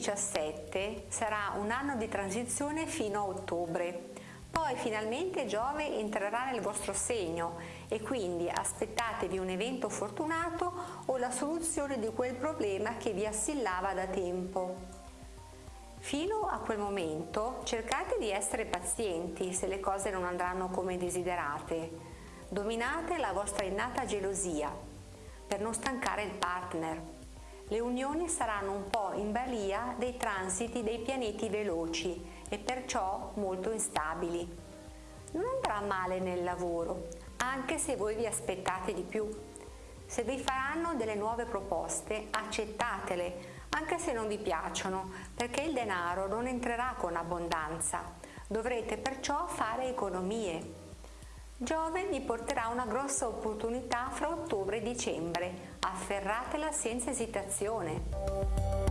2017 sarà un anno di transizione fino a ottobre, poi finalmente Giove entrerà nel vostro segno e quindi aspettatevi un evento fortunato o la soluzione di quel problema che vi assillava da tempo. Fino a quel momento cercate di essere pazienti se le cose non andranno come desiderate. Dominate la vostra innata gelosia per non stancare il partner le unioni saranno un po' in balia dei transiti dei pianeti veloci e perciò molto instabili. Non andrà male nel lavoro, anche se voi vi aspettate di più. Se vi faranno delle nuove proposte, accettatele, anche se non vi piacciono, perché il denaro non entrerà con abbondanza. Dovrete perciò fare economie. Giove vi porterà una grossa opportunità fra ottobre e dicembre, afferratela senza esitazione.